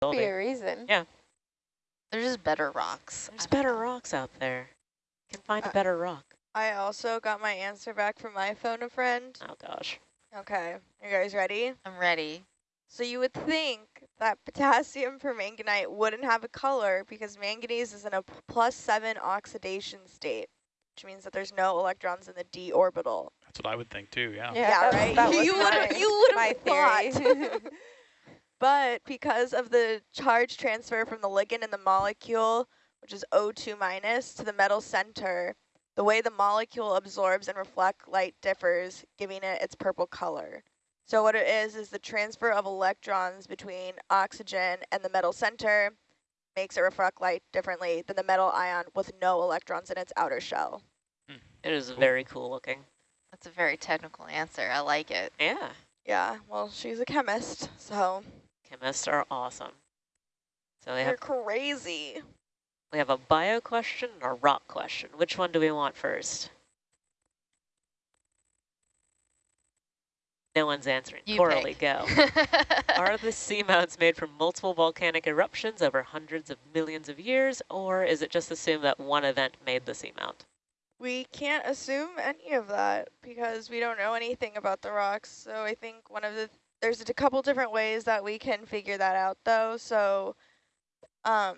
Be a reason. Yeah. There's just better rocks. There's better rocks out there. You can find Uh, a better rock. I also got my answer back from my phone a friend. Oh gosh. Okay, you guys ready? I'm ready. So you would think that potassium permanganate wouldn't have a color because manganese is in a seven oxidation state, which means that there's no electrons in the d orbital. That's what I would think too, yeah. Yeah, that- right? That was You would've- you would've my thought. theory. But because of the charge transfer from the ligand in the molecule, which is O2 minus, to the metal center, the way the molecule absorbs and reflect light differs, giving it its purple color. So what it is, is the transfer of electrons between oxygen and the metal center makes it reflect light differently than the metal ion with no electrons in its outer shell. Hmm. It is very cool looking. That's a very technical answer. I like it. Yeah. Yeah, well, she's a chemist, so Chemists are awesome. So we they're have crazy. we have a bio question and a rock question. Which one do we want first? No one's answering. You Coralie, go. Are the seamounts made from multiple volcanic eruptions over hundreds of millions of years, or is it just assumed that one event made the seamount? We can't assume any of that because we don't know anything about the rocks. So I think one of the there's a couple different ways that we can figure that out though. So um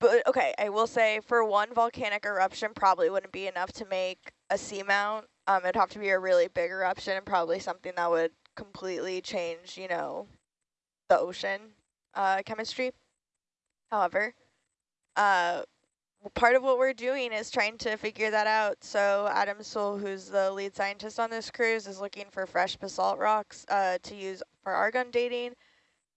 but okay, I will say for one volcanic eruption probably wouldn't be enough to make a seamount. Um it'd have to be a really big eruption and probably something that would completely change, you know, the ocean uh chemistry. However, uh part of what we're doing is trying to figure that out. So Adam Soule, who's the lead scientist on this cruise, is looking for fresh basalt rocks uh, to use for argon dating.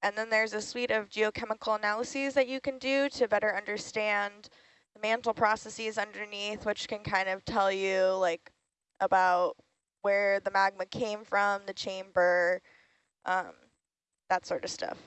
And then there's a suite of geochemical analyses that you can do to better understand the mantle processes underneath, which can kind of tell you like about where the magma came from, the chamber, um, that sort of stuff.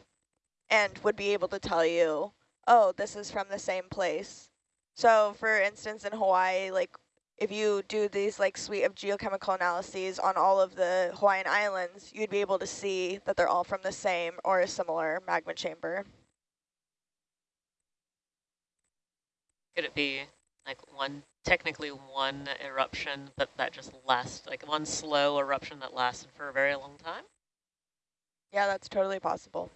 And would be able to tell you, oh, this is from the same place. So for instance, in Hawaii, like if you do these like suite of geochemical analyses on all of the Hawaiian islands, you'd be able to see that they're all from the same or a similar magma chamber. Could it be like one, technically one eruption, but that just lasts, like one slow eruption that lasted for a very long time? Yeah, that's totally possible.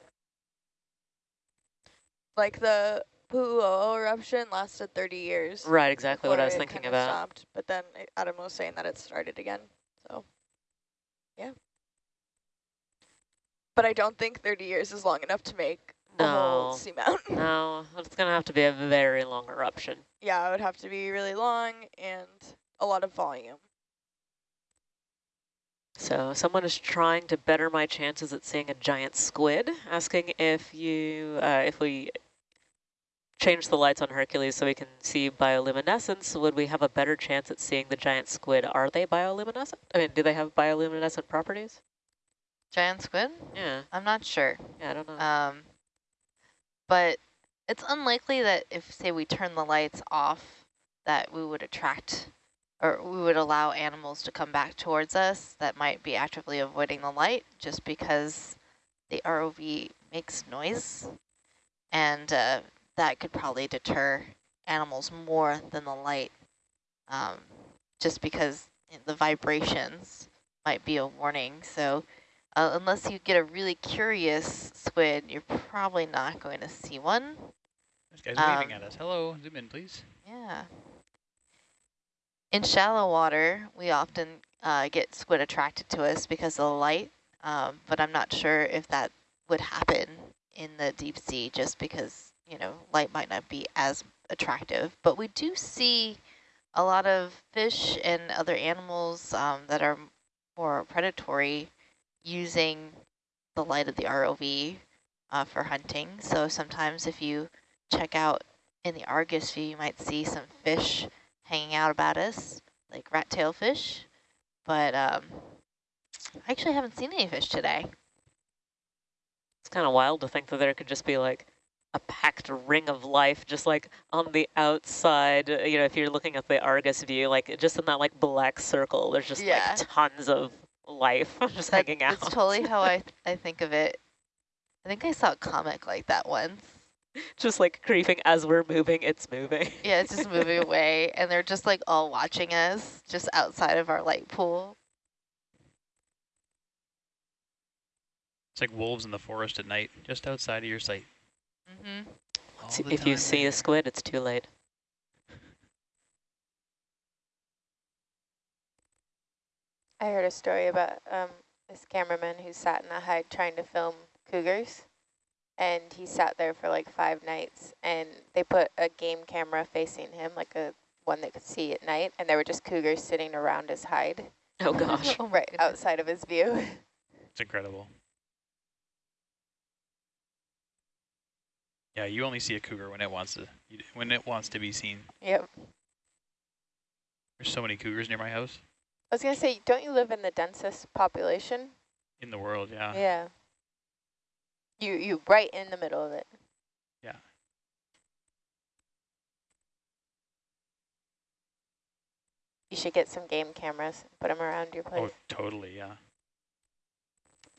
Like the Pu'u 'O'o eruption lasted 30 years. Right, exactly what I was thinking about. Stopped, but then Adam was saying that it started again. So, yeah. But I don't think 30 years is long enough to make a whole No, seamount. no, it's going to have to be a very long eruption. yeah, it would have to be really long and a lot of volume. So someone is trying to better my chances at seeing a giant squid, asking if you, uh, if we change the lights on Hercules so we can see bioluminescence, would we have a better chance at seeing the giant squid? Are they bioluminescent? I mean, do they have bioluminescent properties? Giant squid? Yeah, I'm not sure. yeah, I don't know. Um, but it's unlikely that if, say, we turn the lights off, that we would attract or we would allow animals to come back towards us that might be actively avoiding the light just because the ROV makes noise. And uh, that could probably deter animals more than the light um, just because the vibrations might be a warning. So uh, unless you get a really curious squid, you're probably not going to see one. This guy's waving Um, at us. Hello, zoom in, please. Yeah. In shallow water, we often uh, get squid attracted to us because of the light, um, but I'm not sure if that would happen in the deep sea just because, you know, light might not be as attractive. But we do see a lot of fish and other animals um, that are more predatory using the light of the ROV uh, for hunting. So sometimes if you check out in the Argus view, you might see some fish hanging out about us, like rat-tail fish. But um, I actually haven't seen any fish today. It's kind of wild to think that there could just be like a packed ring of life just like on the outside, uh, you know, if you're looking at the Argus view, like just in that like black circle, there's just Yeah. like tons of life just That- hanging out. That's totally how I, I think of it. I think I saw a comic like that once. Just like creeping as we're moving, it's moving. Yeah, it's just moving away, and they're just like all watching us just outside of our light pool. It's like wolves in the forest at night, just outside of your sight. Mm -hmm. If you see a squid, it's too late. I heard a story about um, this cameraman who sat in a hide trying to film cougars. And he sat there for like five nights. And they put a game camera facing him, like a one that could see at night. And there were just cougars sitting around his hide. Oh, gosh. right outside of his view. It's incredible. Yeah, you only see a cougar when it wants to when it wants to be seen. Yep. There's so many cougars near my house. I was gonna say, don't you live in the densest population? In the world, yeah. Yeah. You you right in the middle of it. Yeah. You should get some game cameras, put them around your place. Oh, totally, yeah.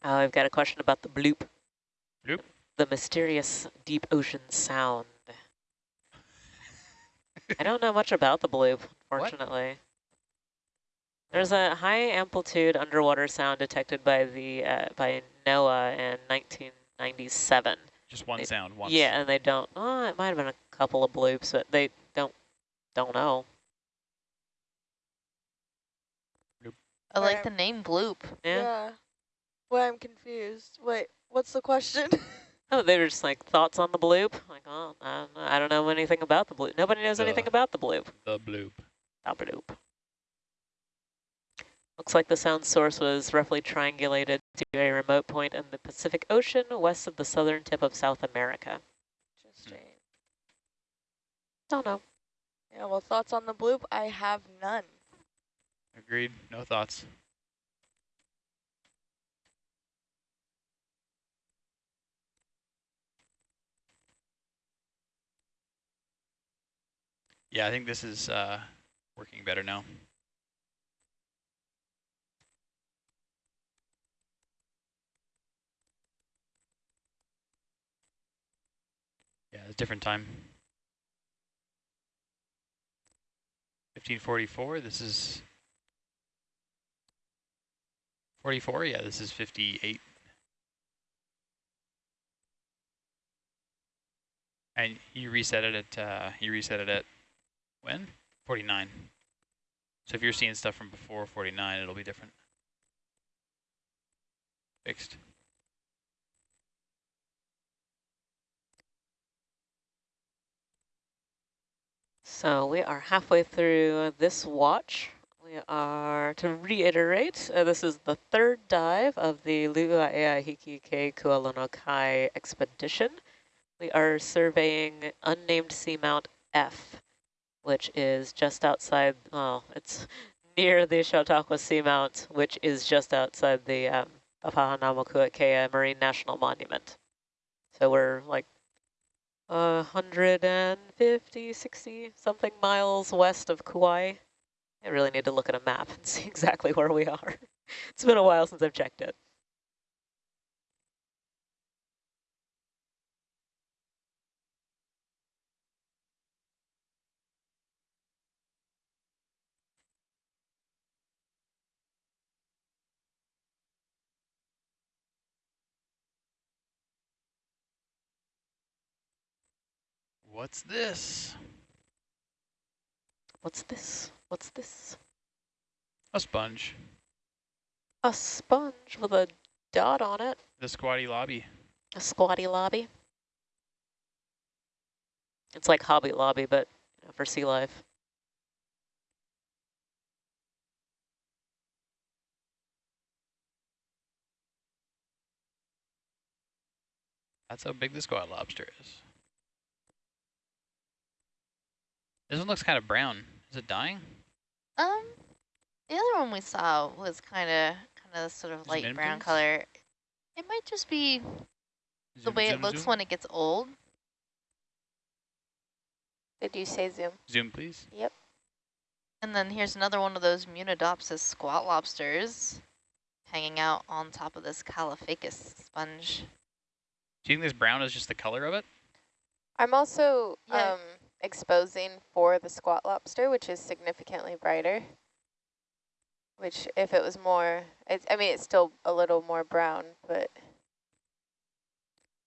Oh, I've got a question about the bloop. Bloop? The mysterious deep ocean sound. I don't know much about the bloop, fortunately. What? There's a high amplitude underwater sound detected by the uh, by NOAA in 1997. Just one they, sound, once. Yeah, and they don't. Oh, it might have been a couple of bloops, but they don't don't know. Bloop. I like the name bloop. Yeah. yeah. Well, I'm confused. Wait, what's the question? oh, they were just like thoughts on the bloop. Like, oh, I don't know, I don't know anything about the bloop. Nobody knows the, anything about the bloop. The bloop. The bloop. Looks like the sound source was roughly triangulated to a remote point in the Pacific Ocean west of the southern tip of South America. Interesting. Don't know. Yeah, well, thoughts on the bloop? I have none. Agreed. No thoughts. Yeah, I think this is uh, working better now. Yeah, it's different time. 1544, this is 44, yeah, this is 58. And you reset it at, uh, you reset it at when? 49. So if you're seeing stuff from before 49, it'll be different. Fixed. So we are halfway through this watch. We are, to reiterate, uh, this is the third dive of the Lu'aea Ke Kualonokai expedition. We are surveying unnamed seamount F, which is just outside, well, it's near the Chautauqua Seamount, which is just outside the um, Marine National Monument. So we're like 150, 60 something miles west of Kauai. I really need to look at a map and see exactly where we are. it's been a while since I've checked it. What's this? What's this? What's this? A sponge. A sponge with a dot on it. The squatty lobby. A squatty lobby. It's like Hobby Lobby, but you know, for sea life. That's how big the squat lobster is. This one looks kind of brown. Is it dying? Um, the other one we saw was kind of kind of sort of light brown please? color. It might just be zoom, the way zoom, it looks zoom. when it gets old. Did you say zoom? Zoom, please. Yep. And then here's another one of those Munidopsis squat lobsters hanging out on top of this Caulophacus sponge. Do you think this brown is just the color of it? I'm also Yeah. um, exposing for the squat lobster, which is significantly brighter. Which, if it was more, it's, I mean, it's still a little more brown, but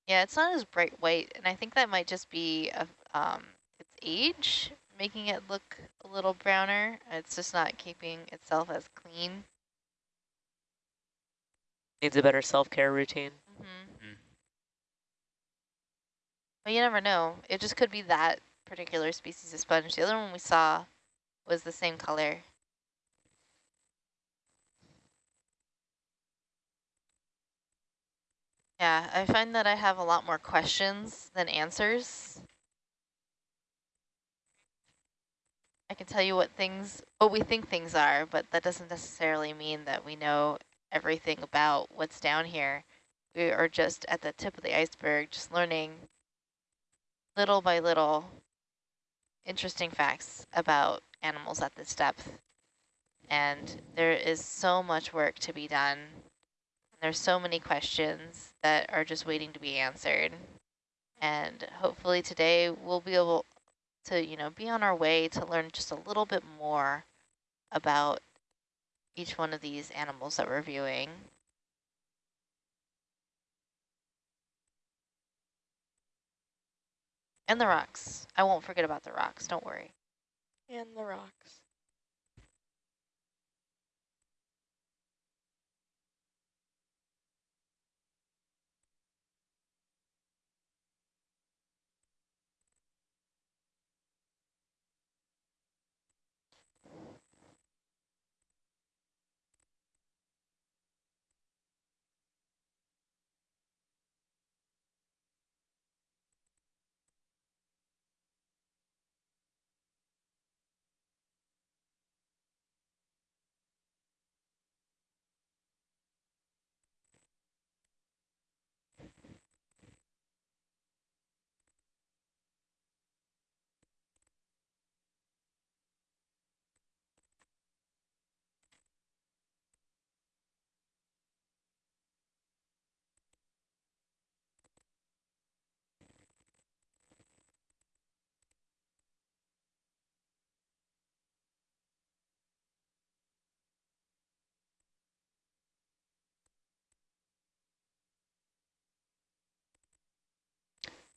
Yeah, it's not as bright white, and I think that might just be a, um, its age, making it look a little browner. It's just not keeping itself as clean. Needs a better self-care routine. Mm -hmm. Mm. But you never know. It just could be that particular species of sponge. The other one we saw was the same color. Yeah, I find that I have a lot more questions than answers. I can tell you what things, what we think things are, but that doesn't necessarily mean that we know everything about what's down here. We are just at the tip of the iceberg, just learning little by little interesting facts about animals at this depth. And there is so much work to be done. There's so many questions that are just waiting to be answered. And hopefully today we'll be able to, you know, be on our way to learn just a little bit more about each one of these animals that we're viewing. And the rocks. I won't forget about the rocks, don't worry. And the rocks.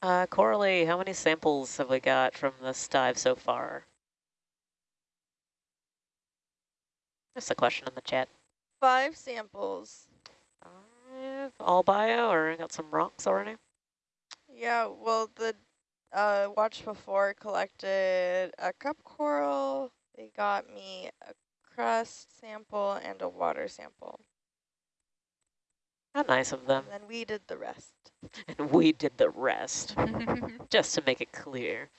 Uh, Coralie, how many samples have we got from this dive so far? Just a question in the chat. Five samples. Five, all bio, or I got some rocks already? Yeah, well, the uh, watch before collected a cup coral. They got me a crust sample and a water sample. How nice of them. And then we did the rest. And we did the rest, just to make it clear.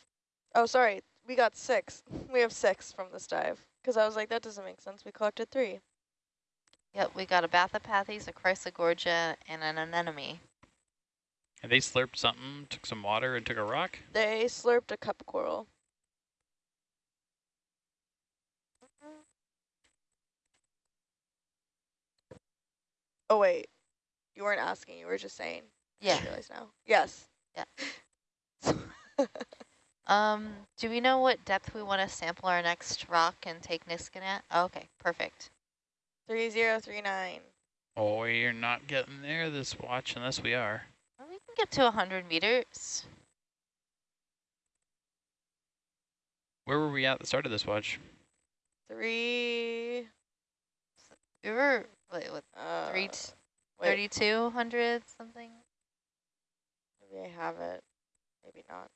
Oh, sorry. We got six. We have six from this dive. Because I was like, that doesn't make sense. We collected three. Yep, we got a Bathypathes, a Chrysogorgia, and an anemone. And they slurped something, took some water, and took a rock? They slurped a cup coral. Mm-hmm. Oh, wait. You weren't asking. You were just saying. Yeah. I realize now. Yes. Yeah. Um, do we know what depth we want to sample our next rock and take Niskin at? Oh, okay, perfect. 3039. Oh, you're not getting there this watch unless we are. Well, we can get to 100 meters. Where were we at the start of this watch? Three. We were, wait, what, Uh, three, wait, 3,200 something? maybe I have it. Maybe not.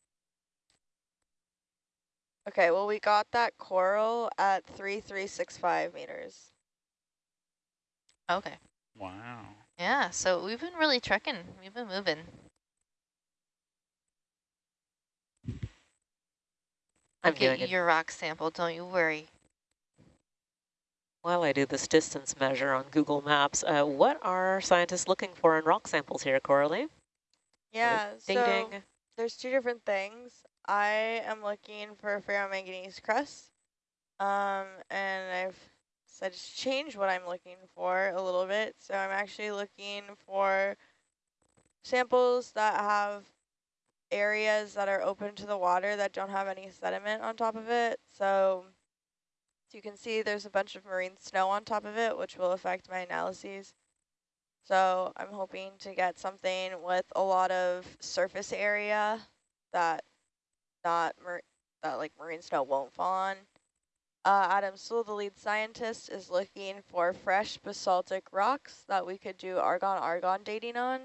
Okay, well, we got that coral at 3365 meters. Okay. Wow. Yeah, so we've been really trekking. We've been moving. I'll I'm get you it. your rock sample, don't you worry. While I do this distance measure on Google Maps, uh, what are scientists looking for in rock samples here, Coralie? Yeah, so there's two different things. I am looking for ferromanganese crust, um, and I've decided to change what I'm looking for a little bit. So I'm actually looking for samples that have areas that are open to the water that don't have any sediment on top of it. So, so you can see there's a bunch of marine snow on top of it, which will affect my analyses. So I'm hoping to get something with a lot of surface area that not that like marine snow won't fall on. Uh, Adam Soule, the lead scientist, is looking for fresh basaltic rocks that we could do argon-argon dating on.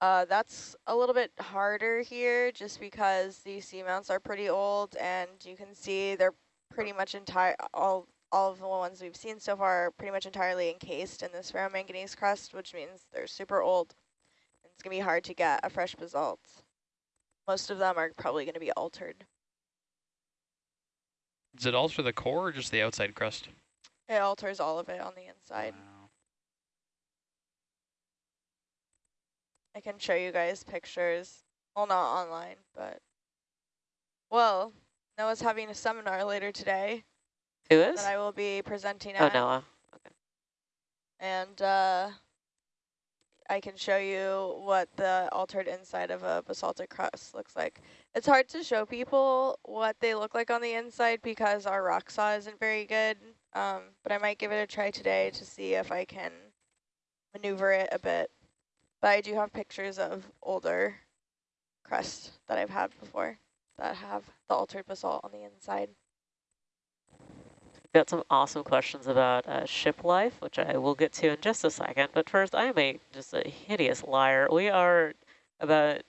Uh, that's a little bit harder here just because these seamounts are pretty old and you can see they're pretty much entire all all of the ones we've seen so far are pretty much entirely encased in this ferromanganese crust, which means they're super old. It's going to be hard to get a fresh basalt. Most of them are probably going to be altered. Does it alter the core or just the outside crust? It alters all of it on the inside. Wow. I can show you guys pictures. Well, not online, but... Well, Noah's having a seminar later today. Who is? That I will be presenting oh, at. Oh, Noah. Okay. And uh, I can show you what the altered inside of a basaltic crust looks like. It's hard to show people what they look like on the inside because our rock saw isn't very good, um, but I might give it a try today to see if I can maneuver it a bit. But I do have pictures of older crusts that I've had before that have the altered basalt on the inside got some awesome questions about uh, ship life, which I will get to in just a second. But first, I am a just a hideous liar. We are about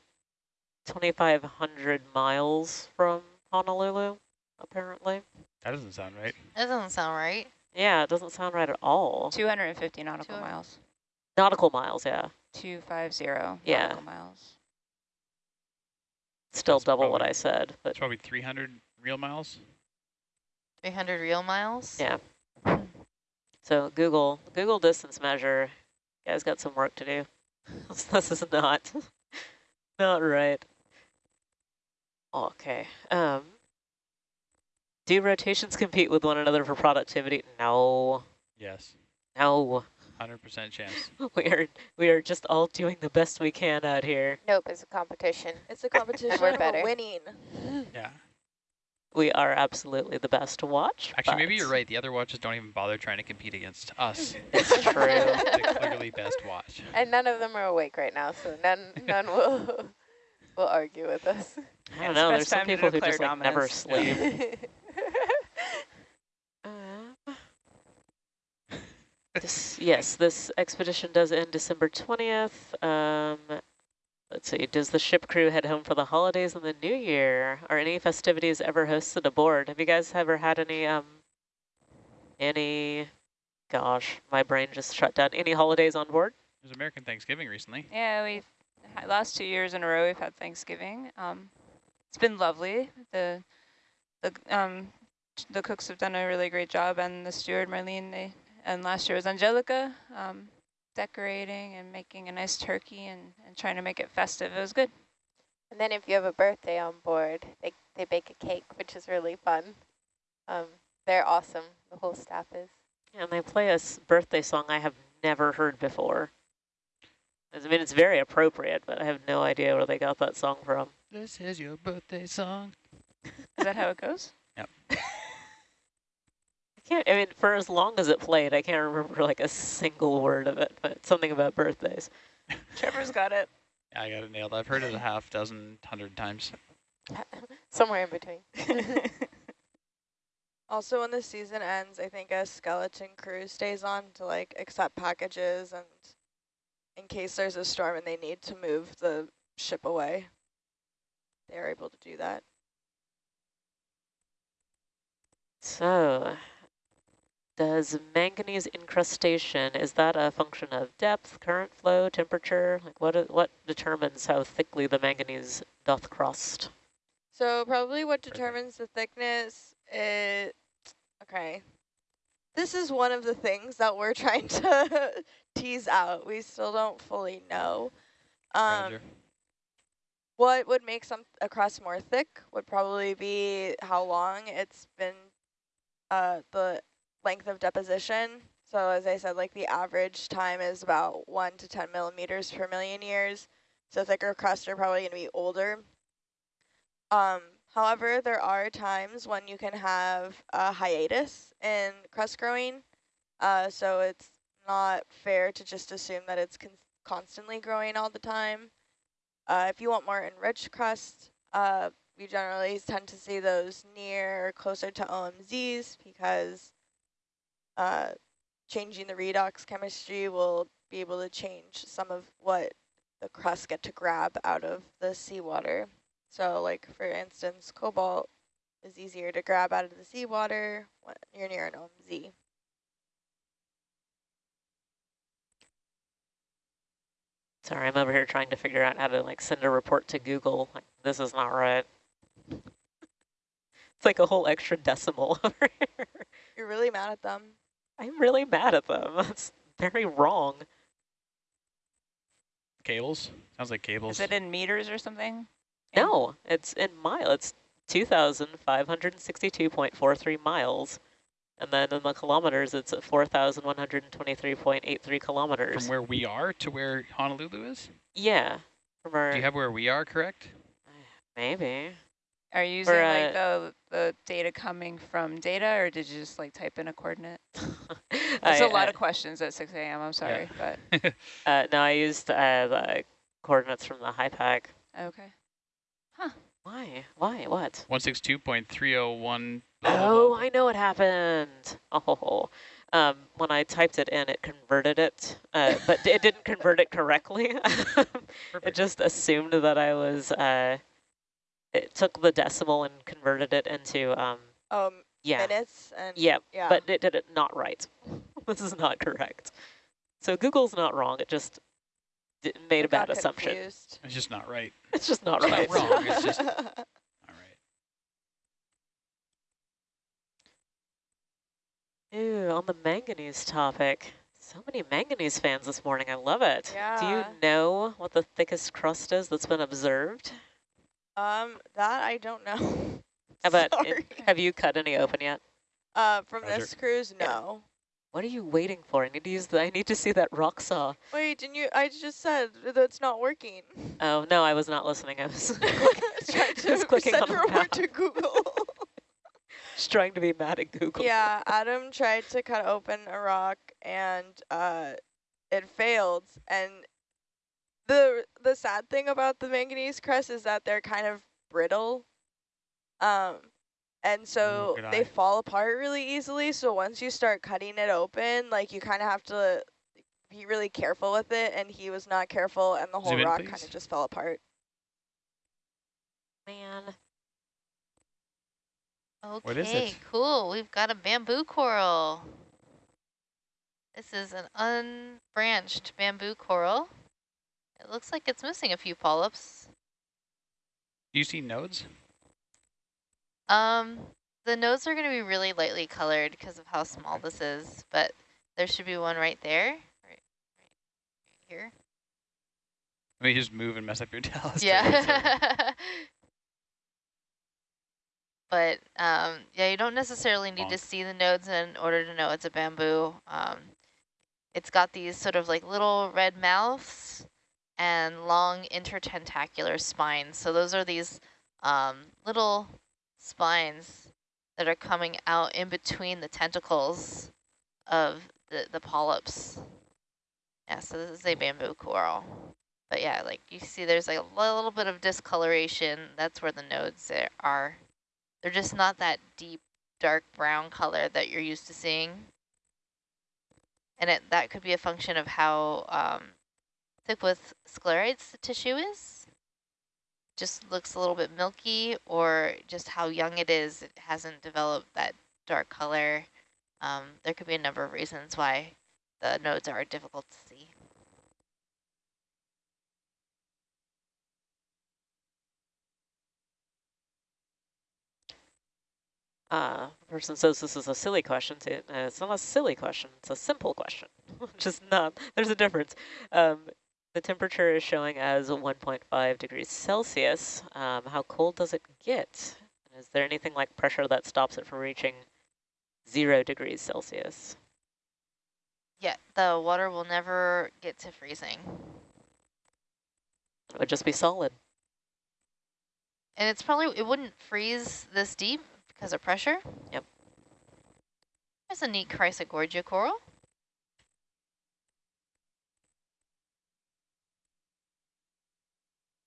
2,500 miles from Honolulu, apparently. That doesn't sound right. That doesn't sound right. Yeah, it doesn't sound right at all. 250 nautical Two miles. Nautical miles, yeah. 250 yeah. nautical miles. Still That's double probably, what I said. but It's probably 300 real miles. 300 real miles? Yeah. So Google, Google distance measure, you guys got some work to do. this is not, not right. Okay. Um, do rotations compete with one another for productivity? No. Yes. No. 100% chance. we are we are just all doing the best we can out here. Nope, it's a competition. It's a competition. we're better. winning. Yeah. We are absolutely the best to watch. Actually, maybe you're right. The other watches don't even bother trying to compete against us. It's true. the clearly best watch. And none of them are awake right now, so none none will will argue with us. I don't know. There's some people who just like never sleep. This, yes, this expedition does end December 20th. Um, Let's see, does the ship crew head home for the holidays and the new year? Are any festivities ever hosted aboard? Have you guys ever had any, um, any, gosh, my brain just shut down. Any holidays on board? It was American Thanksgiving recently. Yeah, we've, last two years in a row we've had Thanksgiving. Um, it's been lovely. The, the, um, the cooks have done a really great job and the steward, Marlene, they, and last year was Angelica. Um, decorating and making a nice turkey and, and trying to make it festive. It was good. And then if you have a birthday on board, they, they bake a cake, which is really fun. Um, they're awesome. The whole staff is. And they play a birthday song I have never heard before. I mean, it's very appropriate, but I have no idea where they got that song from. This is your birthday song. Is that how it goes? Yep. can't, I mean, for as long as it played, I can't remember like a single word of it, but something about birthdays. Trevor's got it. Yeah, I got it nailed. I've heard it a half dozen, hundred times. Somewhere in between. also, when the season ends, I think a skeleton crew stays on to like accept packages and in case there's a storm and they need to move the ship away, they're able to do that. So, does manganese incrustation, is that a function of depth, current flow, temperature? Like what, what determines how thickly the manganese doth crust? So probably what determines the thickness is, okay. This is one of the things that we're trying to tease out. We still don't fully know. Um, what would make some a crust more thick would probably be how long it's been uh, the length of deposition. So as I said, like the average time is about one to 10 millimeters per million years. so thicker crust are probably going to be older. Um, however, there are times when you can have a hiatus in crust growing, uh, so it's not fair to just assume that it's constantly growing all the time. Uh, if you want more enriched crust, uh, we generally tend to see those near closer to OMZs because uh, changing the redox chemistry will be able to change some of what the crust get to grab out of the seawater. So like for instance, cobalt is easier to grab out of the seawater when you're near an OMZ. Sorry, I'm over here trying to figure out how to like send a report to Google. Like, this is not right. It's like a whole extra decimal over here. You're really mad at them. I'm really mad at them. That's very wrong. Cables? Sounds like cables. Is it in meters or something? No, it's in mile. It's 2,562.43 miles. And then in the kilometers, it's at 4,123.83 kilometers. From where we are to where Honolulu is? Yeah. From our, Do you have where we are correct? Maybe. Are you using like uh, the, the data coming from data or did you just like type in a coordinate? I- That's a lot I- of questions at 6 a.m. I'm sorry, but Uh, no, I used uh, the coordinates from the HiPAP. okay. Huh. Why? Why? What? 162.301. Oh, I know what happened. Oh, um, when I typed it in, it converted it, uh, but it didn't convert it correctly. it just assumed that I was, uh, it took the decimal and converted it into, um, Um, yeah, minutes and yeah, yeah. but it did it not right. this is not correct. So Google's not wrong. It just d made a I got bad assumption. confused. It's just not right. It's just not It's not right. wrong, it's just- All right. Ooh, on the manganese topic. So many manganese fans this morning. I love it. Yeah. Do you know what the thickest crust is that's been observed? Um, that I don't know. How about, Sorry. have you cut any open yet? Uh, from Roger. this cruise, Yeah. no. What are you waiting for? I need to use the, I need to see that rock saw. Wait, didn't you? I just said that's not working. Oh, no, I was not listening. I was, Trying I was to clicking send on a the report to Google. Just trying to be mad at Google. yeah, Adam tried to cut open a rock and uh, it failed. And the the sad thing about the manganese crust is that they're kind of brittle. Um, and so good they eye. fall apart really easily. So once you start cutting it open, like you kind of have to be really careful with it. And he was not careful, and the whole Zoom rock kind of just fell apart. Man. Okay, is it? cool. We've got a bamboo coral. This is an unbranched bamboo coral. It looks like it's missing a few polyps. Do you see nodes? Um, the nodes are going to be really lightly colored because of how small this is, but there should be one right there, right, right, here. Let me just move and mess up your telescope. Yeah. but um, yeah, you don't necessarily need to see the nodes in order to know it's a bamboo. Um, it's got these sort of like little red mouths and long intertentacular spines. So those are these um, little spines that are coming out in between the tentacles of the, the polyps. Yeah, so this is a bamboo coral. But yeah, like you see there's like a little bit of discoloration. That's where the nodes are. They're just not that deep, dark brown color that you're used to seeing. And it, that could be a function of how um, thick with sclerites the tissue is. Just looks a little bit milky or just how young it is. It hasn't developed that dark color. Um, there could be a number of reasons why the nodes are difficult to see. Uh, person says this is a silly question. Uh, it's not a silly question. It's a simple question. Just not. There's a difference. Um, the temperature is showing as 1.5 degrees Celsius. Um, how cold does it get? Is there anything like pressure that stops it from reaching zero degrees Celsius? Yeah, the water will never get to freezing. It would just be solid. And it's probably, it wouldn't freeze this deep because of pressure? Yep. There's a neat Chrysogorgia coral.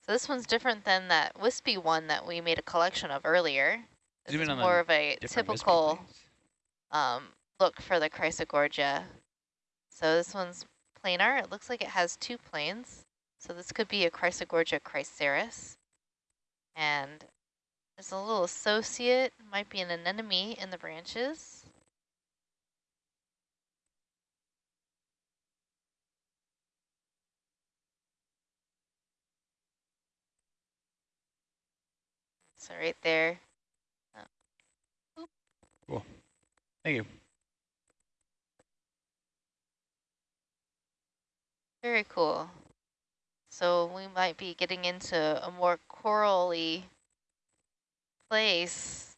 So this one's different than that wispy one that we made a collection of earlier. This is in on the more of a typical um, look for the Chrysogorgia. So this one's planar. It looks like it has two planes. So this could be a Chrysogorgia chryseis. And there's a little associate, might be an anemone in the branches. So right there. Cool. Thank you. Very cool. So we might be getting into a more corally place.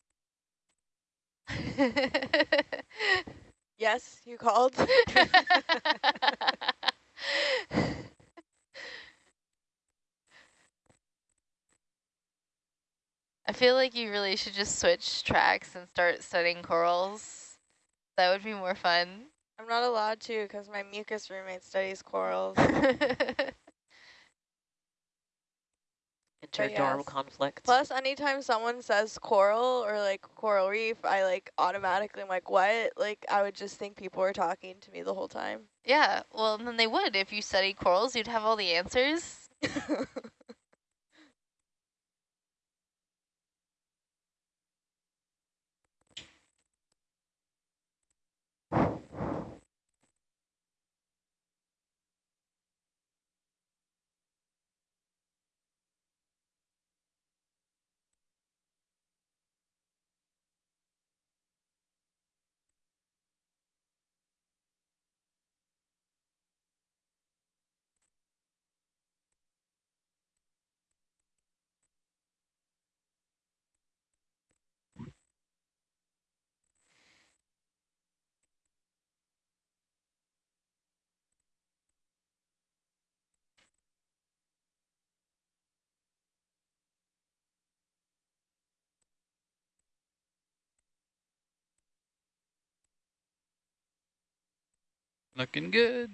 Yes, you called. I feel like you really should just switch tracks and start studying corals. That would be more fun. I'm not allowed to because my mucus roommate studies corals. Interdorm yes. conflict. Plus, anytime someone says coral or like coral reef, I like automatically am like, what? Like, I would just think people were talking to me the whole time. yeah, well, then they would. If you studied corals, you'd have all the answers. Looking good.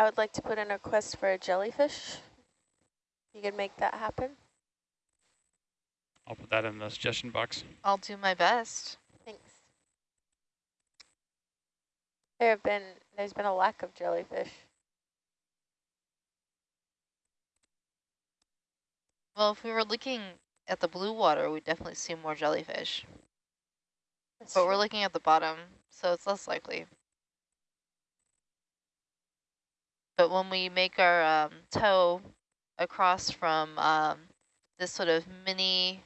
I would like to put in a request for a jellyfish. You can make that happen. I'll put that in the suggestion box. I'll do my best. Thanks. There have been, there's been a lack of jellyfish. Well, if we were looking at the blue water, we'd definitely see more jellyfish. That's But true. we're looking at the bottom, so it's less likely. But when we make our um, toe across from um, this sort of mini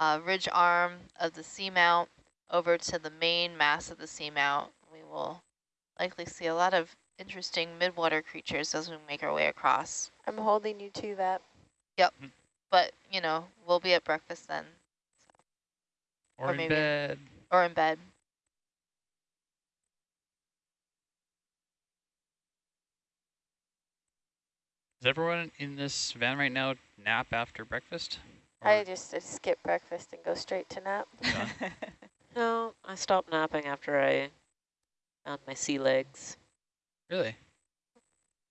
uh, ridge arm of the seamount over to the main mass of the seamount, we will likely see a lot of interesting midwater creatures as we make our way across. I'm holding you to that. Yep. But, you know, we'll be at breakfast then, Or, Or in maybe- bed. or in bed. Does everyone in this van right now nap after breakfast? I just uh, skip breakfast and go straight to nap. No, I stopped napping after I found my sea legs. really?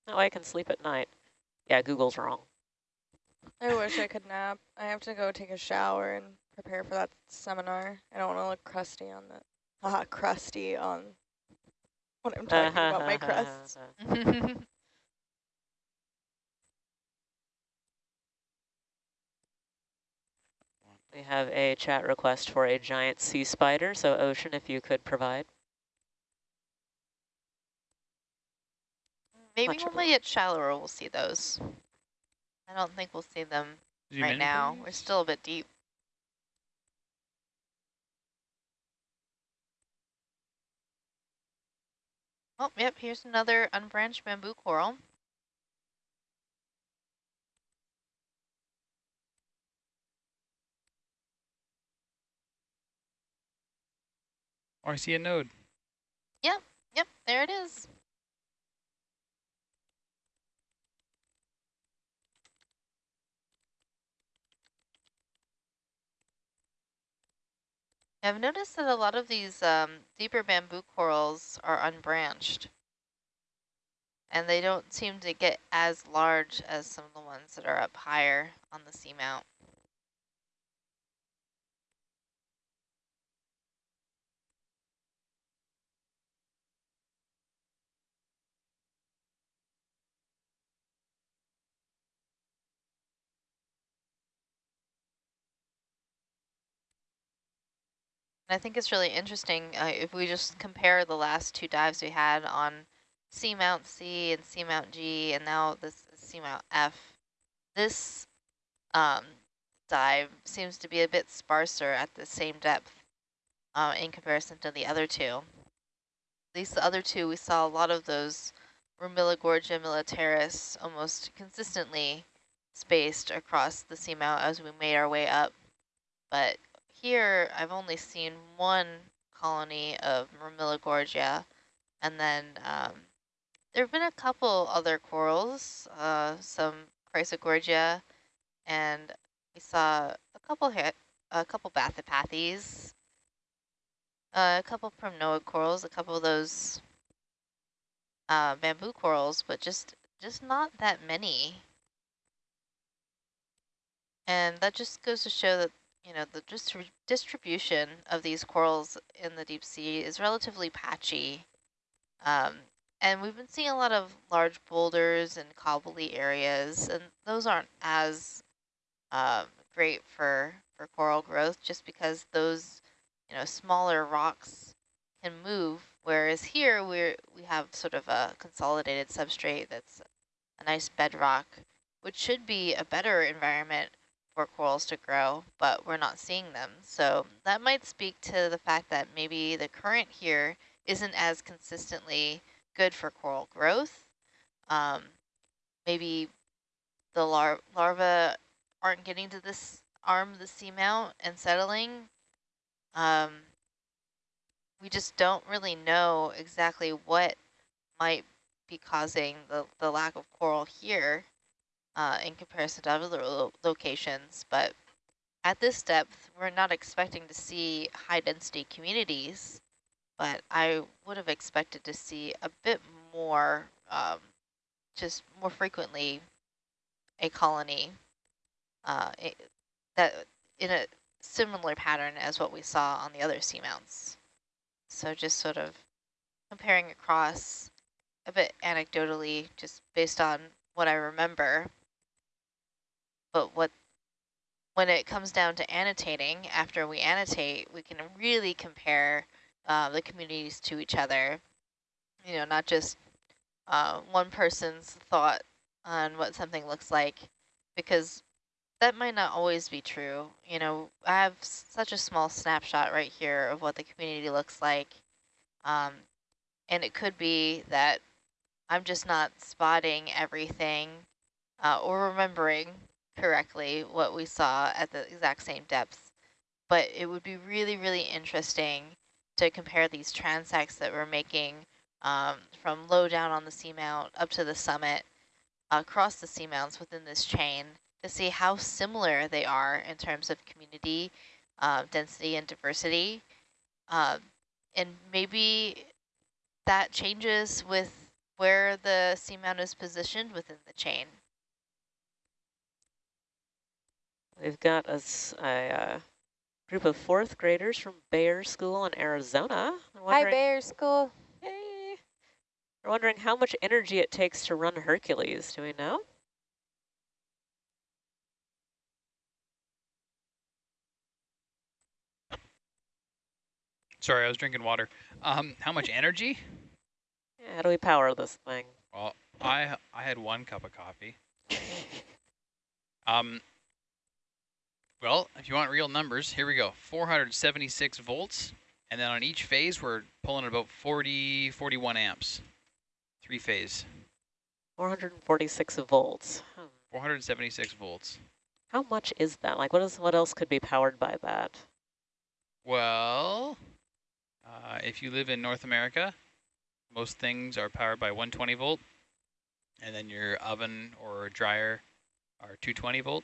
That way I can sleep at night. Yeah, Google's wrong. I wish I could nap. I have to go take a shower and prepare for that seminar. I don't want to look crusty on that. Haha, crusty on when I'm talking about my crust. We have a chat request for a giant sea spider, so Ocean, if you could provide. Maybe Much when we get shallower, we'll see those. I don't think we'll see them Zoom right in, now. We're still a bit deep. Oh, yep, here's another unbranched bamboo coral. Or I see a node. Yep, yep, there it is. I've noticed that a lot of these um, deeper bamboo corals are unbranched. And they don't seem to get as large as some of the ones that are up higher on the seamount. And I think it's really interesting uh, if we just compare the last two dives we had on Seamount C and Seamount G, and now this Seamount F. This um, dive seems to be a bit sparser at the same depth uh, in comparison to the other two. At least the other two, we saw a lot of those Rumilogorgia militaris almost consistently spaced across the seamount as we made our way up. But here I've only seen one colony of Gorgia, and then um, there have been a couple other corals, uh, some Chrysogorgia, and we saw a couple a couple Bathypathes, uh, a couple Primnoid corals, a couple of those uh, bamboo corals, but just just not that many. And that just goes to show that you know, the distri distribution of these corals in the deep sea is relatively patchy. Um, and we've been seeing a lot of large boulders and cobbly areas, and those aren't as um, great for, for coral growth just because those, you know, smaller rocks can move, whereas here we're, we have sort of a consolidated substrate that's a nice bedrock, which should be a better environment for corals to grow, but we're not seeing them. So that might speak to the fact that maybe the current here isn't as consistently good for coral growth. Um, maybe the lar larvae aren't getting to this arm of the seamount and settling. Um, we just don't really know exactly what might be causing the, the lack of coral here uh, in comparison to other lo locations. But at this depth, we're not expecting to see high density communities, but I would have expected to see a bit more, um, just more frequently, a colony uh, that in a similar pattern as what we saw on the other seamounts. So just sort of comparing across a bit anecdotally, just based on what I remember, but what when it comes down to annotating, after we annotate, we can really compare uh, the communities to each other. You know, not just uh, one person's thought on what something looks like, because that might not always be true. You know, I have such a small snapshot right here of what the community looks like. Um, and it could be that I'm just not spotting everything uh, or remembering correctly what we saw at the exact same depths. But it would be really, really interesting to compare these transects that we're making um, from low down on the seamount up to the summit across the seamounts within this chain to see how similar they are in terms of community uh, density and diversity. Uh, and maybe that changes with where the seamount is positioned within the chain. We've got a, a uh, group of fourth graders from Bayer School in Arizona. Hi, Bayer School. Hey. We're wondering how much energy it takes to run Hercules. Do we know? Sorry, I was drinking water. Um, how much energy? Yeah, how do we power this thing? Well, I I had one cup of coffee. Um, Well, if you want real numbers, here we go. 476 volts. And then on each phase, we're pulling about 40, 41 amps. Three phase. 446 volts. Hmm. 476 volts. How much is that? Like, what is what else could be powered by that? Well, uh, if you live in North America, most things are powered by 120 volt. And then your oven or dryer are 220 volt.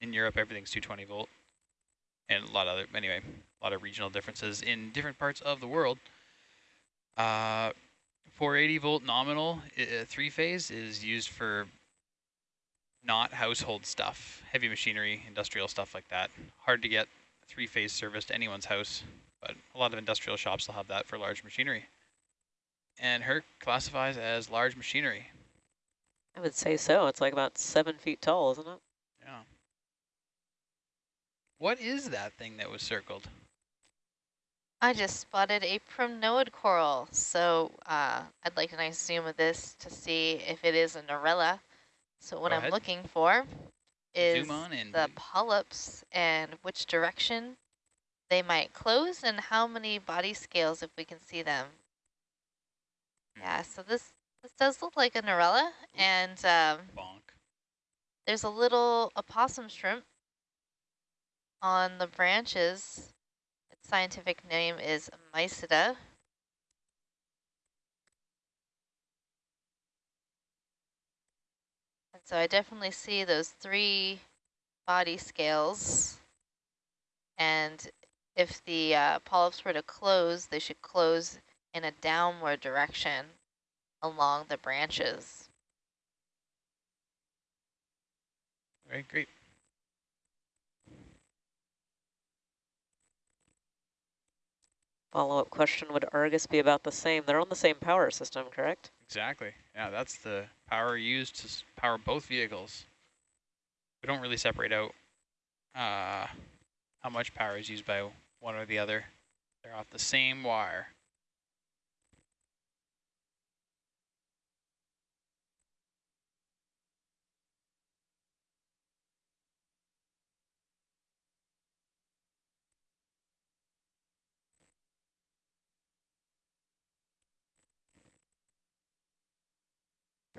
In Europe, everything's 220 volt. And a lot of other, anyway, a lot of regional differences in different parts of the world. Uh, 480 volt nominal uh, three phase is used for not household stuff, heavy machinery, industrial stuff like that. Hard to get three phase service to anyone's house, but a lot of industrial shops will have that for large machinery. And HERC classifies as large machinery. I would say so. It's like about seven feet tall, isn't it? What is that thing that was circled? I just spotted a primnoid coral, so uh, I'd like a nice zoom of this to see if it is a Narella. So what Go I'm ahead. looking for is Zoom on in. the polyps and which direction they might close and how many body scales if we can see them. Hmm. Yeah, so this this does look like a Narella, and um, Bonk. there's a little opossum shrimp on the branches. Its scientific name is Mysida. And so I definitely see those three body scales. And if the uh, polyps were to close, they should close in a downward direction along the branches. All right, great. Follow-up question, would Argus be about the same? They're on the same power system, correct? Exactly. Yeah, that's the power used to power both vehicles. We don't really separate out uh, how much power is used by one or the other. They're off the same wire.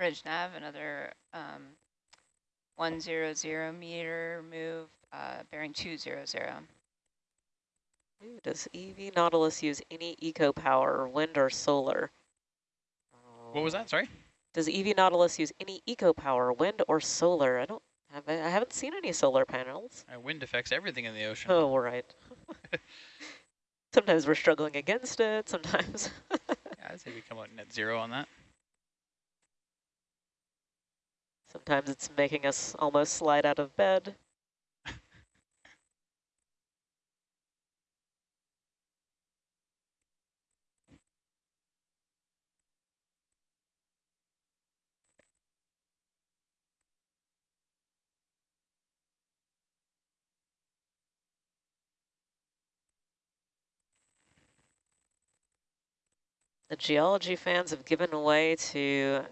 Bridge nav, another um, 100 meter move, uh, bearing 200. Ooh, does EV Nautilus use any eco power, wind or solar? What was that? Sorry? Does EV Nautilus use any eco power, wind or solar? I don't have. I haven't seen any solar panels. Uh, wind affects everything in the ocean. Oh, right. sometimes we're struggling against it. Sometimes. Yeah, I'd say we come out net zero on that. Sometimes it's making us almost slide out of bed. The geology fans have given way to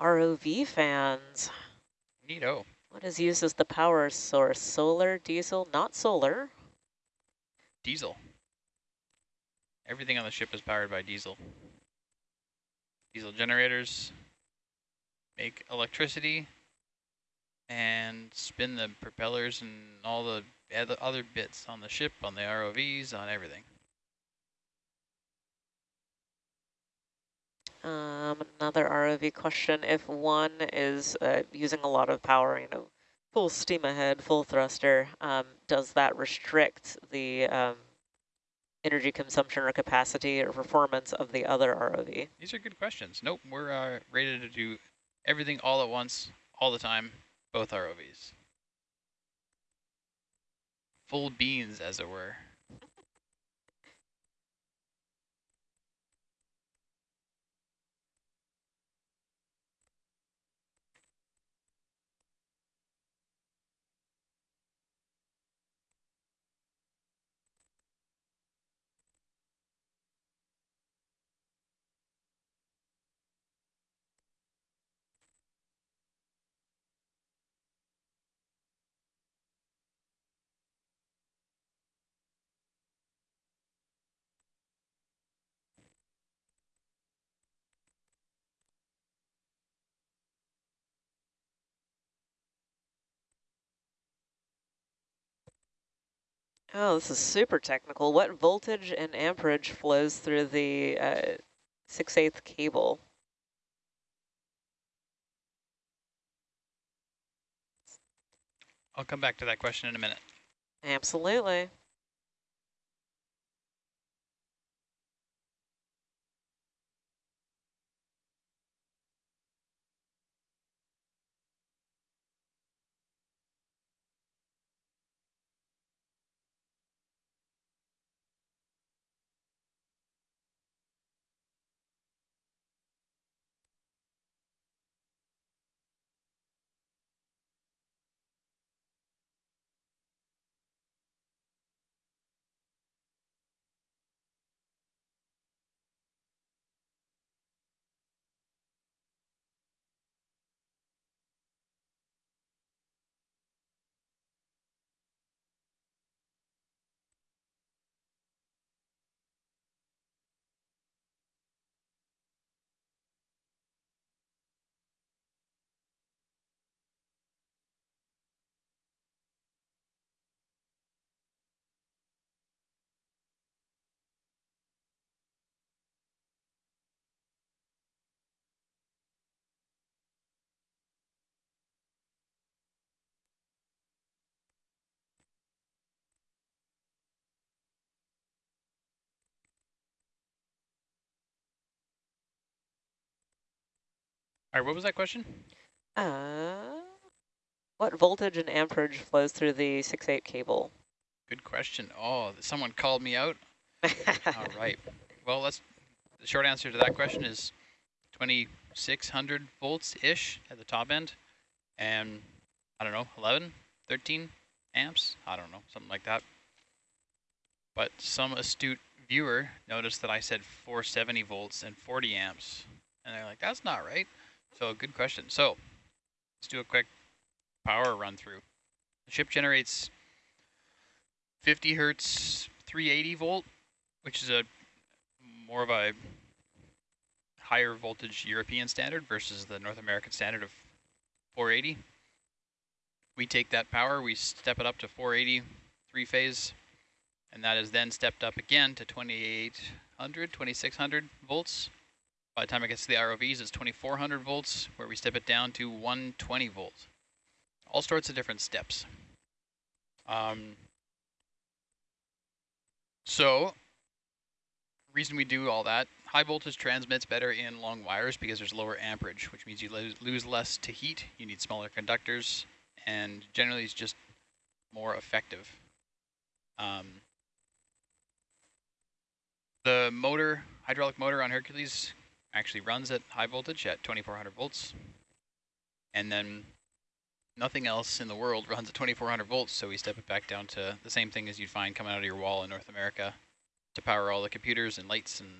ROV fans. Neato. What is used as the power source? Solar, diesel, not solar. Diesel. Everything on the ship is powered by diesel. Diesel generators make electricity and spin the propellers and all the other other bits on the ship, on the ROVs, on everything. Um, another ROV question. If one is uh, using a lot of power, you know, full steam ahead, full thruster, um, does that restrict the um, energy consumption or capacity or performance of the other ROV? These are good questions. Nope, we're uh, rated to do everything all at once, all the time, both ROVs. Full beans, as it were. Oh, this is super technical. What voltage and amperage flows through the uh, 6 8 cable? I'll come back to that question in a minute. Absolutely. Right, what was that question? Uh, what voltage and amperage flows through the 6 8 cable? Good question. Oh, someone called me out. All right. Well, let's. The short answer to that question is 2600 volts-ish at the top end, and I don't know, 11, 13 amps. I don't know, something like that. But some astute viewer noticed that I said 470 volts and 40 amps, and they're like, "That's not right." So, good question. So, let's do a quick power run through. The ship generates 50 hertz 380 volt, which is a more of a higher voltage European standard versus the North American standard of 480. We take that power, we step it up to 480 three phase, and that is then stepped up again to 2800, 2600 volts. By the time it gets to the ROVs, it's 2400 volts, where we step it down to 120 volts. All sorts of different steps. Um, so, reason we do all that, high voltage transmits better in long wires because there's lower amperage, which means you lo lose less to heat, you need smaller conductors, and generally it's just more effective. Um, the motor, hydraulic motor on Hercules actually runs at high voltage at 2400 volts. And then nothing else in the world runs at 2400 volts, so we step it back down to the same thing as you'd find coming out of your wall in North America to power all the computers and lights and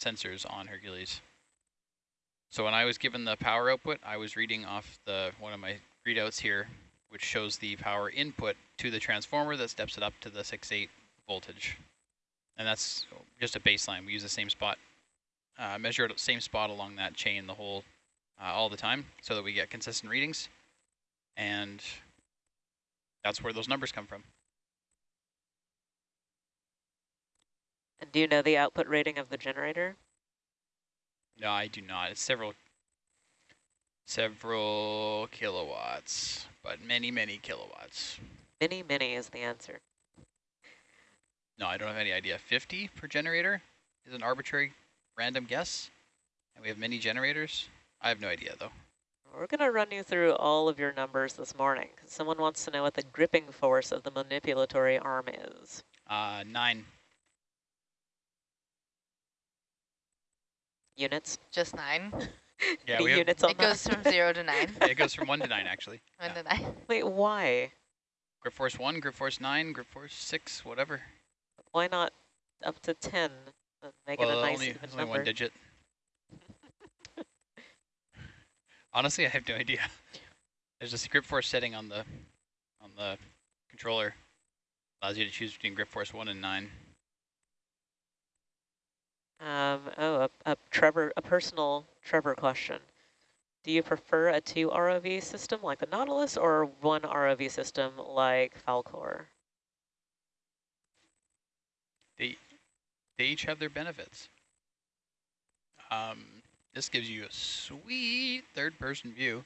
sensors on Hercules. So when I was given the power output, I was reading off the one of my readouts here, which shows the power input to the transformer that steps it up to the 6.8 voltage. And that's just a baseline. We use the same spot, uh, measure at the same spot along that chain the whole, uh, all the time so that we get consistent readings. And that's where those numbers come from. And do you know the output rating of the generator? No, I do not. It's several, several kilowatts, but many, many kilowatts. Many, many is the answer. No, I don't have any idea. 50 per generator is an arbitrary random guess. And we have many generators. I have no idea, though. We're going to run you through all of your numbers this morning. Someone wants to know what the gripping force of the manipulatory arm is. Uh, nine. Units? Just nine. Yeah, we have, units on It goes from zero to nine. it goes from one to nine, actually. One Yeah. to nine. Wait, why? Grip force one, grip force nine, grip force six, whatever. Why not up to 10? Make it well, a nice only, only number. one digit. Honestly, I have no idea. There's a grip force setting on the on the controller. Allows you to choose between grip force one and nine. Um, oh, a, a Trevor, a personal Trevor question. Do you prefer a two ROV system like the Nautilus or one ROV system like Falkor? they each have their benefits. Um, this gives you a sweet third-person view,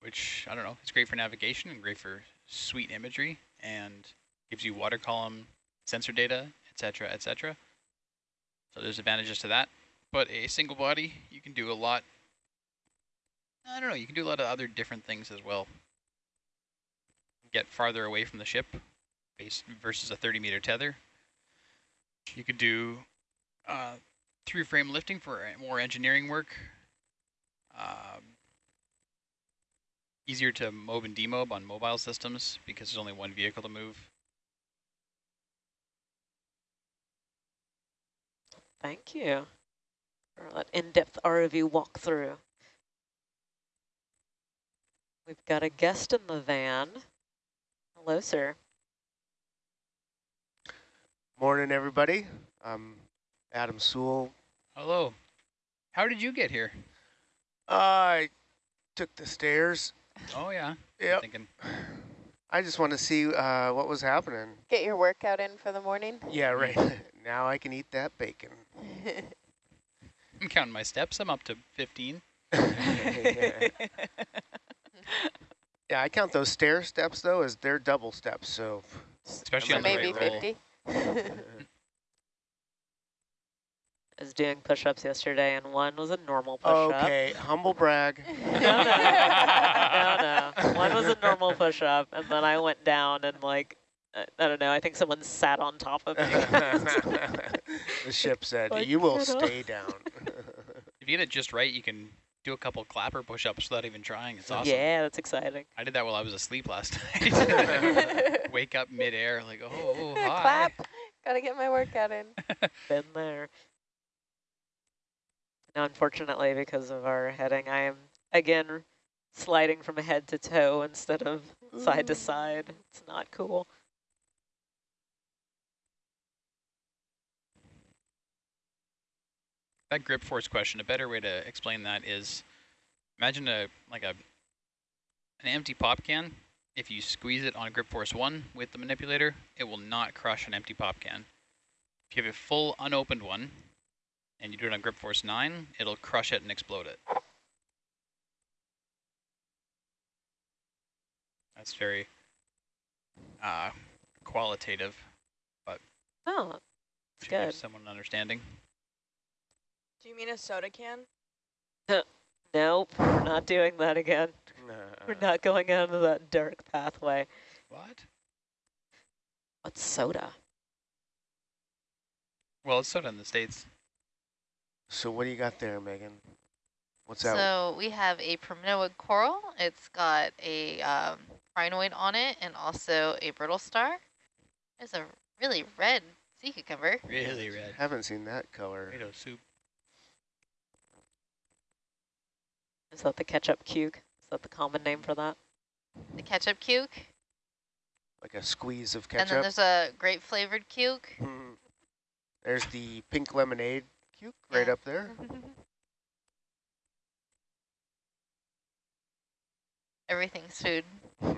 which, I don't know, it's great for navigation and great for sweet imagery, and gives you water column sensor data, etc., etc. So there's advantages to that. But a single body, you can do a lot. I don't know, you can do a lot of other different things as well. Get farther away from the ship versus a 30 meter tether. You could do uh, through frame lifting for more engineering work. Um, easier to mob and demob on mobile systems because there's only one vehicle to move. Thank you for that in-depth ROV walkthrough. We've got a guest in the van. Hello, sir. Morning, everybody. I'm Adam Soule. Hello. How did you get here? I took the stairs. Oh, yeah. Yep. Thinking, I just want to see uh, what was happening. Get your workout in for the morning. Yeah, right. now I can eat that bacon. I'm counting my steps. I'm up to 15. yeah, yeah, I count those stair steps, though, as they're double steps, so... Especially So on the Maybe right roll. 50. I was doing push-ups yesterday, and one was a normal push-up. okay, humble brag. No, no, no, no. One was a normal push-up, and then I went down and like, uh, I don't know. I think someone sat on top of me. the ship said, Like, you will stay down. If you get it just right, you can do a couple clapper push-ups without even trying. It's awesome. Yeah, that's exciting. I did that while I was asleep last night. Wake up midair, like, oh, hi. Clap. Gotta get my workout in. Been there. Now, unfortunately, because of our heading, I am again sliding from head to toe instead of side to mm. side. It's not cool. That grip force question, a better way to explain that is, imagine a like a an empty pop can. If you squeeze it on grip force one with the manipulator, it will not crush an empty pop can. If you have a full unopened one, and you do it on grip force nine, it'll crush it and explode it. That's very uh, qualitative. But oh, give good. someone an understanding. Do you mean a soda can? Nope, we're not doing that again. We're not going into that dark pathway. What? What's soda? Well, it's soda in the States. So what do you got there, Megan? What's that? So we have a primnoid coral. It's got a um, crinoid on it and also a brittle star. There's a really red sea cucumber. Really red. Haven't seen that color. Tomato soup. Is that the ketchup cuke? Is that the common name for that? The ketchup cuke. Like a squeeze of ketchup? And then there's a grape flavored cuke. Mhm. There's the pink lemonade cuke right up there. Everything's food.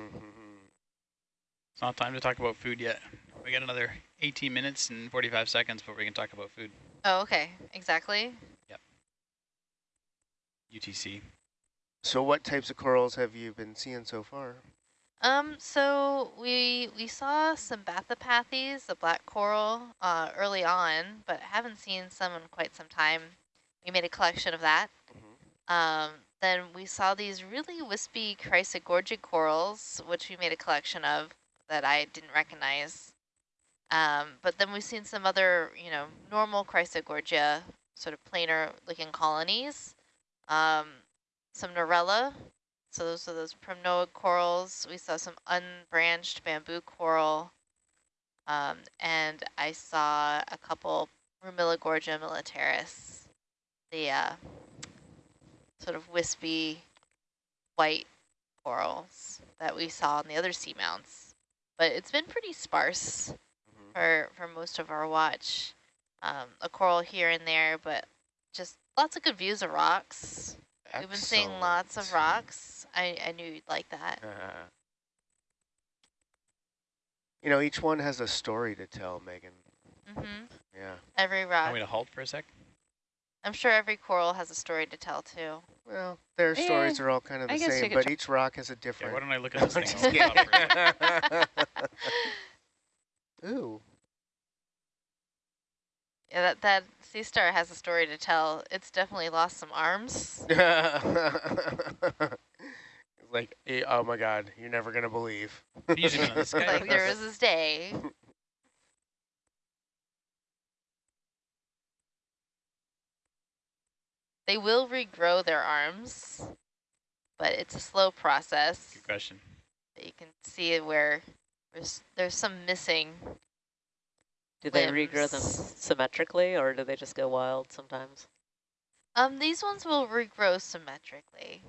It's not time to talk about food yet. We got another 18 minutes and 45 seconds before we can talk about food. Oh, okay. Exactly. Yep. UTC. So what types of corals have you been seeing so far? Um, so we we saw some Bathypathes, the black coral, uh, early on, but haven't seen some in quite some time. We made a collection of that. Um, then we saw these really wispy chrysogorgic corals, which we made a collection of that I didn't recognize. Um, but then we've seen some other, you know, normal chrysogorgia, sort of planar looking colonies. Um, some Narella, so those are those primnoid corals. We saw some unbranched bamboo coral. Um, and I saw a couple Rumilogorgia militaris, the uh, sort of wispy white corals that we saw on the other seamounts. But it's been pretty sparse Mhm. for, for most of our watch. Um, a coral here and there, but just lots of good views of rocks. We've been seeing lots of rocks. I, I knew you'd like that. you know, each one has a story to tell, Megan. Mm-hmm. Yeah. Every rock. Want rock. me to halt for a sec? I'm sure every coral has a story to tell too. Well, their stories Eh, are all kind of the same, but each rock has a Yeah, different. why don't I look at this thing? just I'll kidding. stop for a sec. Ooh. Yeah, that that sea star has a story to tell. It's definitely lost some arms. like, eh, oh my God, you're never gonna believe. Can you zoom in on this like there was this day. They will regrow their arms, but it's a slow process. Good question. You can see where there's there's some missing. Do they regrow them symmetrically or do they just go wild sometimes? Um, these ones will regrow symmetrically.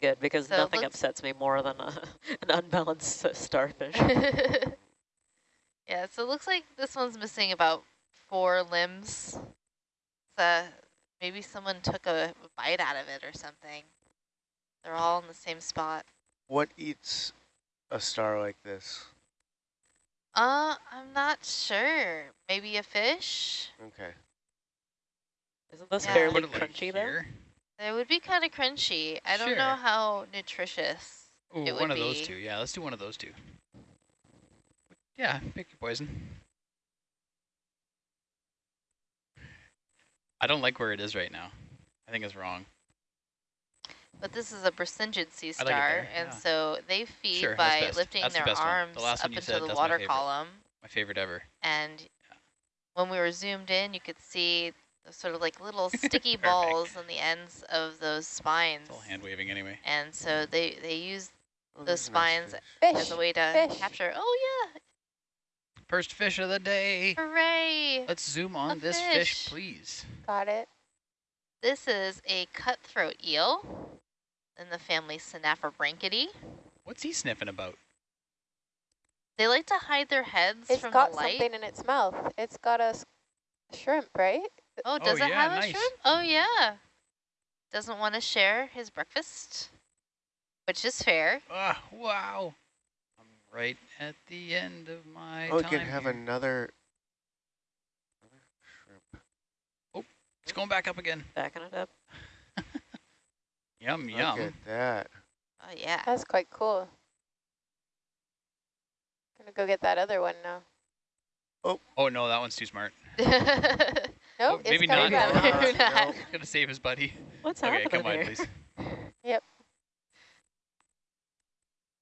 Good, because So nothing upsets me more than a, an unbalanced starfish. yeah, so it looks like this one's missing about four limbs. So maybe someone took a bite out of it or something. They're all in the same spot. What eats a star like this? Uh, I'm not sure. Maybe a fish? Okay. Isn't this Yeah. fairly Put it like crunchy though? here. It would be kind of crunchy. I don't know how nutritious. Ooh, It would one of those two. Yeah, let's do one of those two. Yeah, pick your poison. I don't like where it is right now. I think it's wrong. But this is a Brisingid sea I like it star, and yeah. so they feed Sure, by lifting That's their best one. The arms last up into said, the that's my water column. My favorite ever. And when we were zoomed in, you could see the sort of like little sticky balls on the ends of those spines. It's all hand waving anyway. And so they, they use Oh, Those there's nice spines fish. Fish. as a way to Fish. capture. Oh yeah, First fish of the day. hooray! Let's zoom on A this fish. fish, please. Got it. This is a cutthroat eel in the family Synaphobranchidae. What's he sniffing about? They like to hide their heads It's from got the light. something in its mouth. It's got a shrimp, right? Oh, does it yeah, have a nice. shrimp? Oh yeah. Doesn't want to share his breakfast, which is fair. Ah, wow. I'm right at the end of my Oh, we time could have here. another. another shrimp. Oh, it's going back up again. Backing it up. Yum, Look yum. at that. Oh yeah. That's quite cool. Gonna go get that other one now. Oh, oh no, that one's too smart. Nope, it's maybe coming not. back. Maybe not. Gonna save his buddy. What's okay, happening come on, here? please. Yep.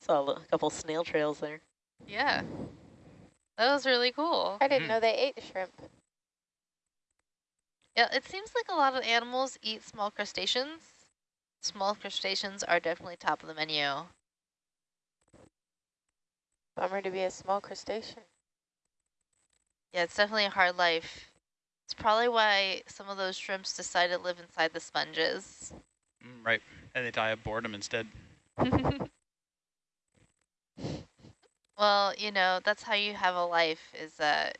Saw a couple snail trails there. Yeah. That was really cool. I didn't Mhm. know they ate shrimp. Yeah, it seems like a lot of animals eat small crustaceans. Small crustaceans are definitely top of the menu. Bummer to be a small crustacean. Yeah, it's definitely a hard life. It's probably why some of those shrimps decide to live inside the sponges. Mm, right. And they die of boredom instead. Well, you know, that's how you have a life is uh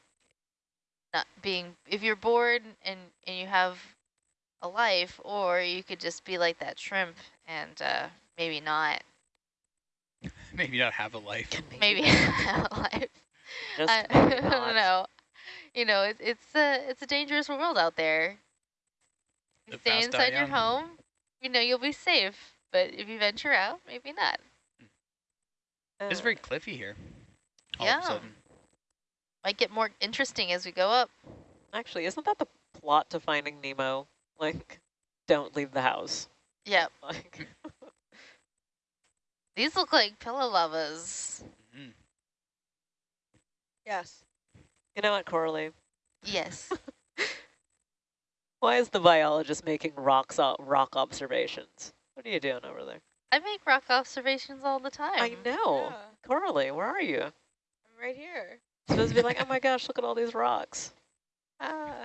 not being if you're bored and and you have a life or you could just be like that shrimp and uh maybe not. Maybe not have a life. Maybe have a life. Just I, I don't know. You know, it's it's a it's a dangerous world out there. You Live stay inside your home, you know you'll be safe. But if you venture out, maybe not. It's Uh, very cliffy here. All Yeah. of a sudden. Might get more interesting as we go up. Actually, isn't that the plot to Finding Nemo? Like, don't leave the house. Yep. Like, These look like pillow lavas. Mm. Yes. you know what, Coralie? Yes. Why is the biologist making rocks rock observations? What are you doing over there? I make rock observations all the time. I know. Yeah, Coralie, where are you? I'm right here. Supposed to be like, oh my gosh, look at all these rocks. Ah.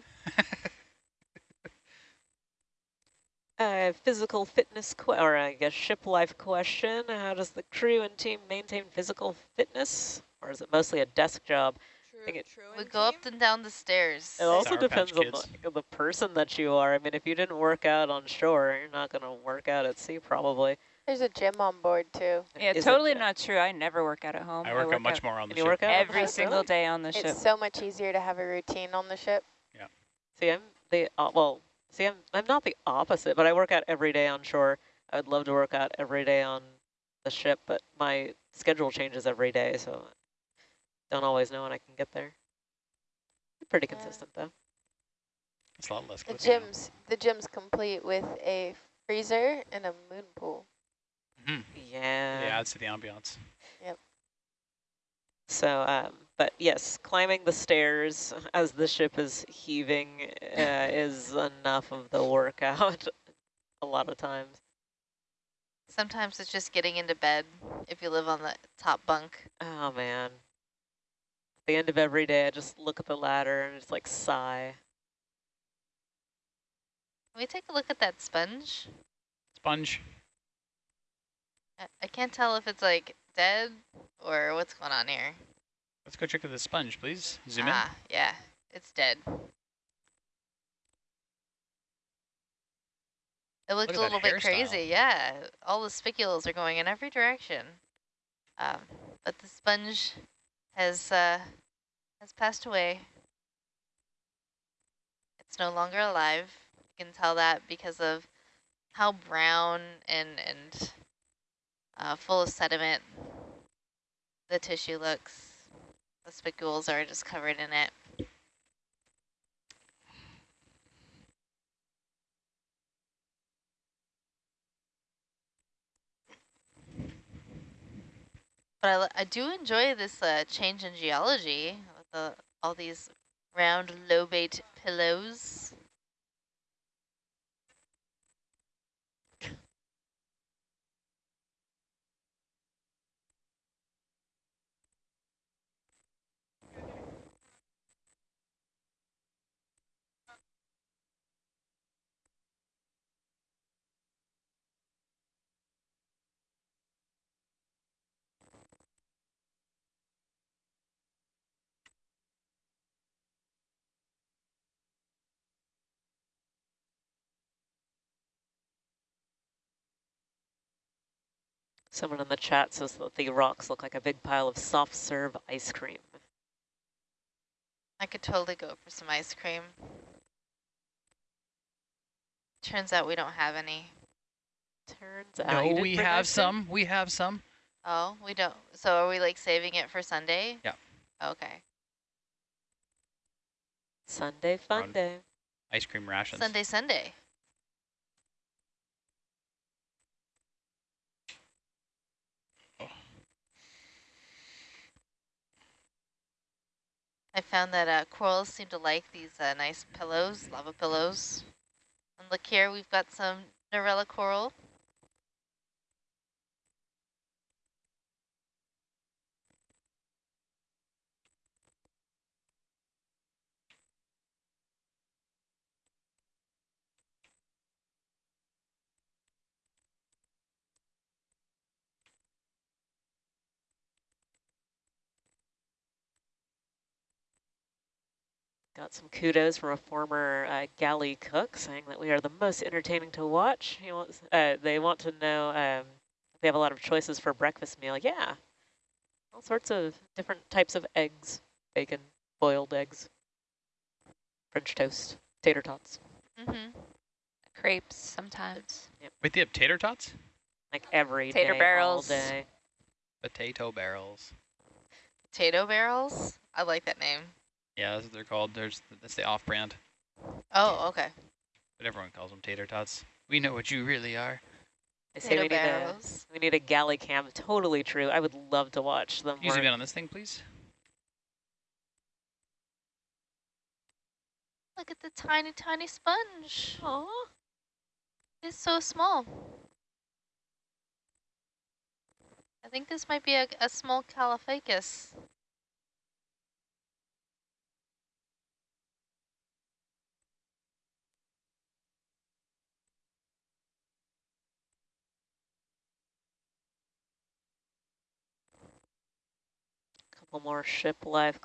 Uh, physical fitness, que or I guess ship life question. How does the crew and team maintain physical fitness? Or is it mostly a desk job? True, true We and go up and down the stairs. It also Sour Patch depends on the, the person that you are. I mean, if you didn't work out on shore, you're not going to work out at sea probably. There's a gym on board too. Yeah, Is totally not true. I never work out at home. I work, out much more on the And you ship. work out every ship, single day on the ship. It's so much easier to have a routine on the ship. Yeah. See, I'm the, uh, well, see, I'm, I'm not the opposite, but I work out every day on shore. I would love to work out every day on the ship, but my schedule changes every day, so don't always know when I can get there. Pretty Yeah. consistent though. It's a lot less The cooking now. gym's the gym's complete with a freezer and a moon pool. Mhm. Yeah. It adds to the ambiance. So, um, but yes, climbing the stairs as the ship is heaving uh, is enough of the workout a lot of times. Sometimes it's just getting into bed if you live on the top bunk. Oh man. At the end of every day, I just look at the ladder and just like sigh. Can we take a look at that sponge? Sponge. I, I can't tell if it's like dead or what's going on here. Let's go check with the sponge, please. Zoom ah, yeah, it's dead. It looked a little bit hairstyle. crazy, yeah. All the spicules are going in every direction. Um, but the sponge has uh, has passed away. It's no longer alive. You can tell that because of how brown and and uh, full of sediment the tissue looks. The spicules are just covered in it. But I, I do enjoy this uh, change in geology with the, all these round lobate pillows. Someone in the chat says that the rocks look like a big pile of soft serve ice cream. I could totally go for some ice cream. Turns out we don't have any. Turns out. No, we have ice some. We have some. Oh, we don't. So are we like saving it for Sunday? Yeah. Okay. Sunday fun day. Ice cream rations. Sunday, Sunday. I found that uh, corals seem to like these uh, nice pillows, lava pillows. And look here, we've got some Narella coral. Got some kudos from a former uh, galley cook saying that we are the most entertaining to watch. He wants, uh, they want to know um, if they have a lot of choices for breakfast meal. Yeah, all sorts of different types of eggs, bacon, boiled eggs, French toast, tater tots, Mm-hmm. Crepes sometimes. Wait, they have tater tots? like every Tater day, barrels. all day. Potato barrels. Potato barrels? I like that name. Yeah, that's what they're called. There's That's the off-brand. Oh, okay. But everyone calls them tater tots. We know what you really are. They say we Potato need, a, we need a galley cam. Totally true. I would love to watch them. Can you zoom in on this thing, please? Look at the tiny, tiny sponge. Oh, It's so small. I think this might be a, a small Caulophacus. Couple more ship life